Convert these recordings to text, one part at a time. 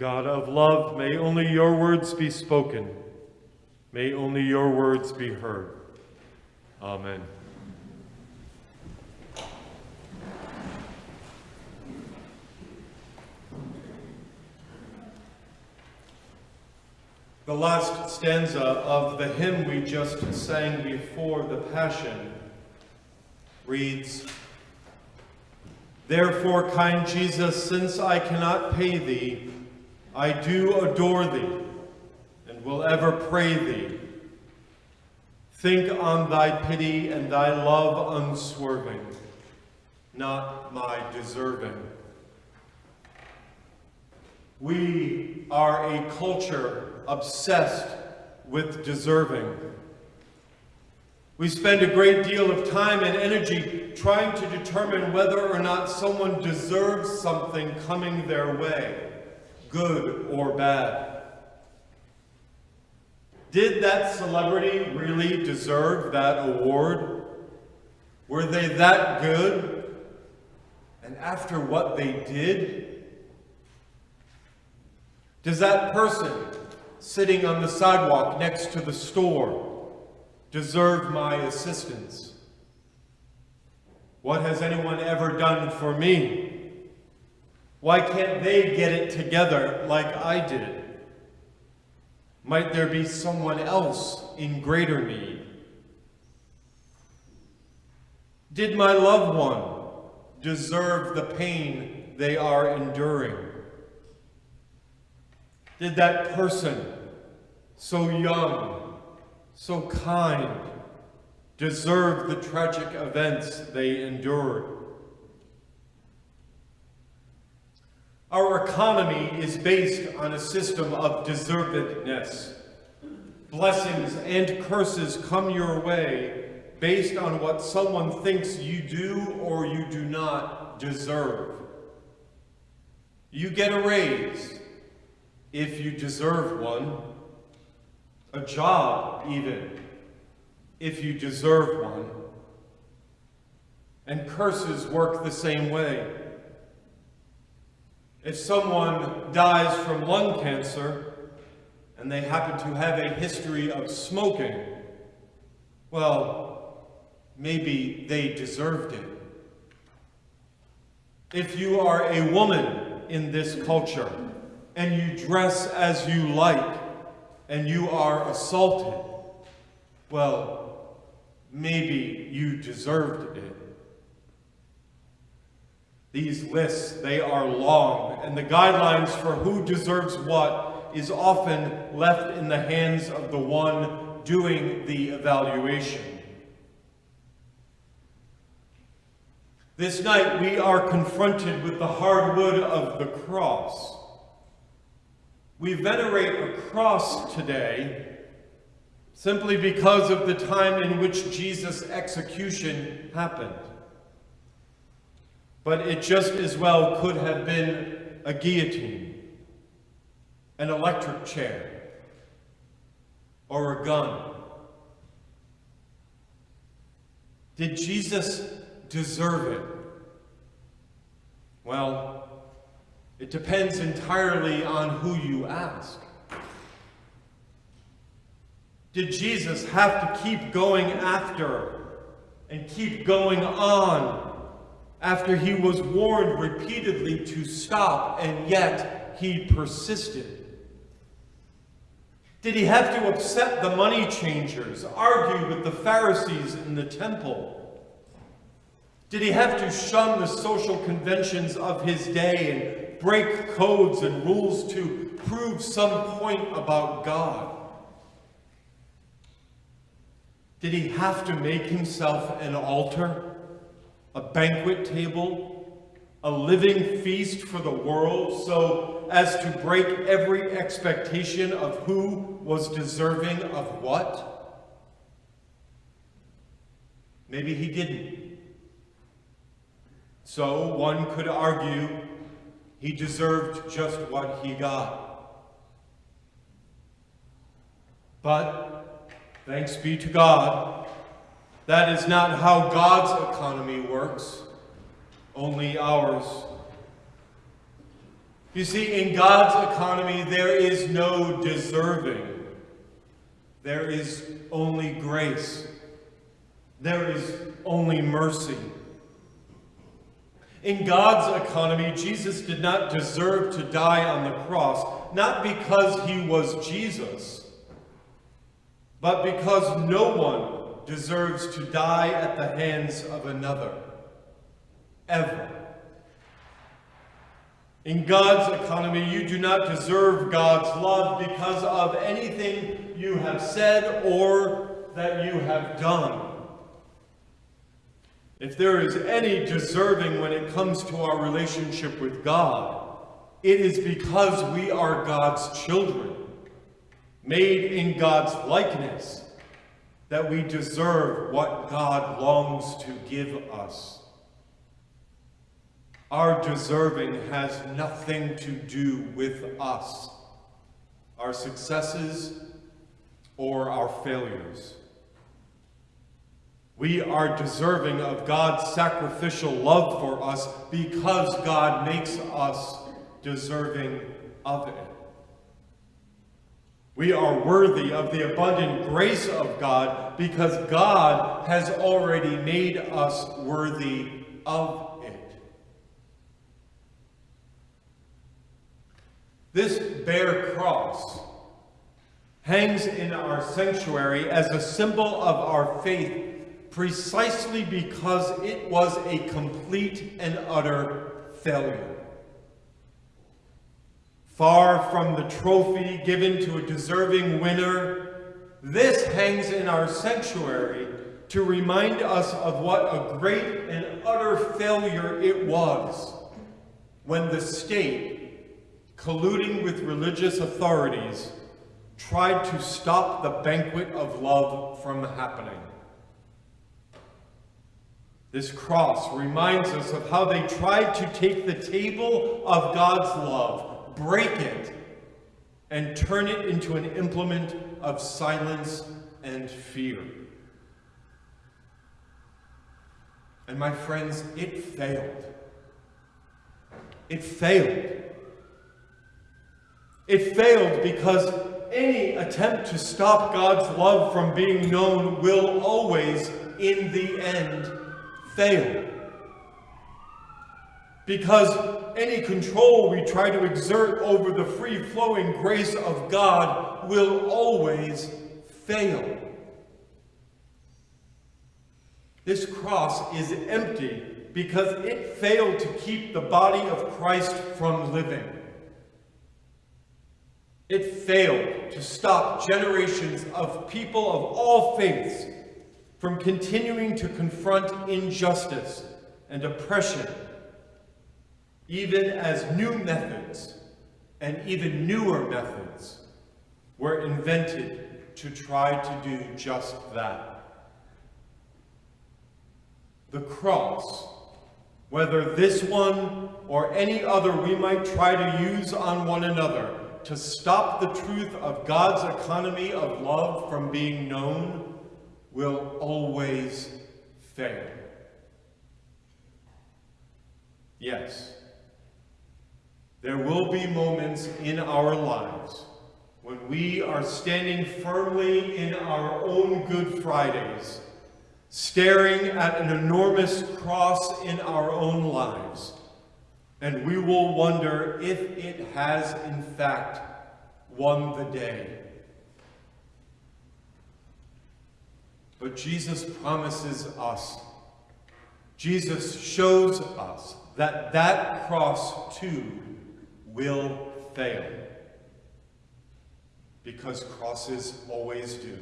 God of love, may only your words be spoken. May only your words be heard. Amen. The last stanza of the hymn we just sang before the Passion reads, Therefore, kind Jesus, since I cannot pay thee, I do adore thee, and will ever pray thee. Think on thy pity and thy love unswerving, not my deserving. We are a culture obsessed with deserving. We spend a great deal of time and energy trying to determine whether or not someone deserves something coming their way, good or bad. Did that celebrity really deserve that award? Were they that good? And after what they did? Does that person sitting on the sidewalk next to the store deserve my assistance? What has anyone ever done for me? Why can't they get it together like I did? Might there be someone else in greater need? Did my loved one deserve the pain they are enduring? Did that person, so young, so kind, deserve the tragic events they endured? Our economy is based on a system of deservedness. Blessings and curses come your way based on what someone thinks you do or you do not deserve. You get a raise, if you deserve one, a job even, if you deserve one. And curses work the same way. If someone dies from lung cancer and they happen to have a history of smoking, well, maybe they deserved it. If you are a woman in this culture, and you dress as you like, and you are assaulted, well, maybe you deserved it. These lists, they are long, and the guidelines for who deserves what is often left in the hands of the one doing the evaluation. This night we are confronted with the hardwood of the cross. We venerate a cross today simply because of the time in which Jesus' execution happened. But it just as well could have been a guillotine, an electric chair, or a gun. Did Jesus deserve it? Well, it depends entirely on who you ask. Did Jesus have to keep going after and keep going on after he was warned repeatedly to stop and yet he persisted? Did he have to upset the money changers, argue with the Pharisees in the temple? Did he have to shun the social conventions of his day and break codes and rules to prove some point about God? Did he have to make himself an altar, a banquet table, a living feast for the world so as to break every expectation of who was deserving of what? Maybe he didn't. So one could argue he deserved just what he got. But, thanks be to God, that is not how God's economy works, only ours. You see, in God's economy, there is no deserving. There is only grace. There is only mercy. In God's economy, Jesus did not deserve to die on the cross, not because he was Jesus, but because no one deserves to die at the hands of another, ever. In God's economy, you do not deserve God's love because of anything you have said or that you have done. If there is any deserving when it comes to our relationship with God, it is because we are God's children, made in God's likeness, that we deserve what God longs to give us. Our deserving has nothing to do with us, our successes or our failures. We are deserving of God's sacrificial love for us because God makes us deserving of it. We are worthy of the abundant grace of God because God has already made us worthy of it. This bare cross hangs in our sanctuary as a symbol of our faith precisely because it was a complete and utter failure. Far from the trophy given to a deserving winner, this hangs in our sanctuary to remind us of what a great and utter failure it was when the state colluding with religious authorities, tried to stop the banquet of love from happening. This cross reminds us of how they tried to take the table of God's love, break it, and turn it into an implement of silence and fear. And my friends, it failed. It failed. It failed because any attempt to stop God's love from being known will always, in the end, fail. Because any control we try to exert over the free-flowing grace of God will always fail. This cross is empty because it failed to keep the body of Christ from living. It failed to stop generations of people of all faiths from continuing to confront injustice and oppression, even as new methods and even newer methods were invented to try to do just that. The cross, whether this one or any other we might try to use on one another, to stop the truth of God's economy of love from being known will always fail. Yes, there will be moments in our lives when we are standing firmly in our own Good Fridays, staring at an enormous cross in our own lives, and we will wonder if it has in fact won the day. But Jesus promises us, Jesus shows us that that cross too will fail. Because crosses always do.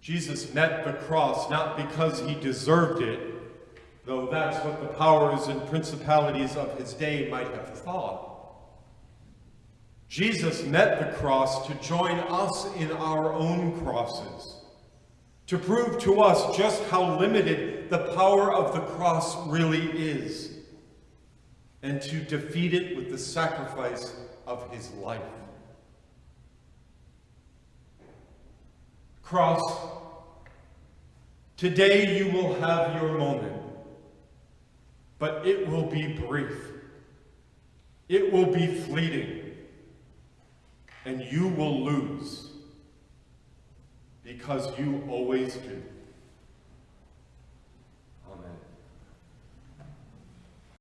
Jesus met the cross not because he deserved it, though that's what the powers and principalities of his day might have thought. Jesus met the cross to join us in our own crosses, to prove to us just how limited the power of the cross really is, and to defeat it with the sacrifice of his life. Cross, today you will have your moment. but it will be brief. It will be fleeting. And you will lose because you always do.